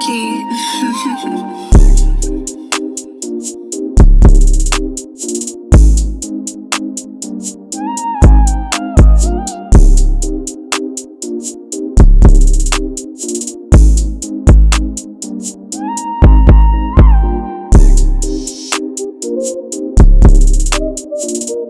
Key.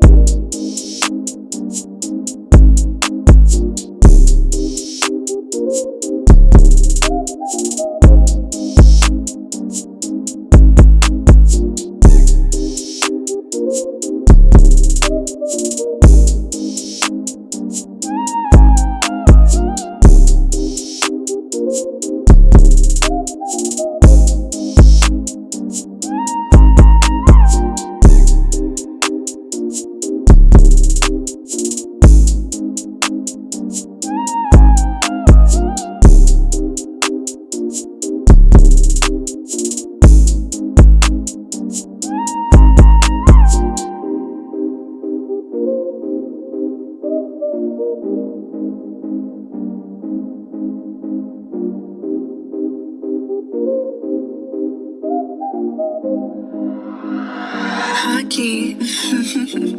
lucky.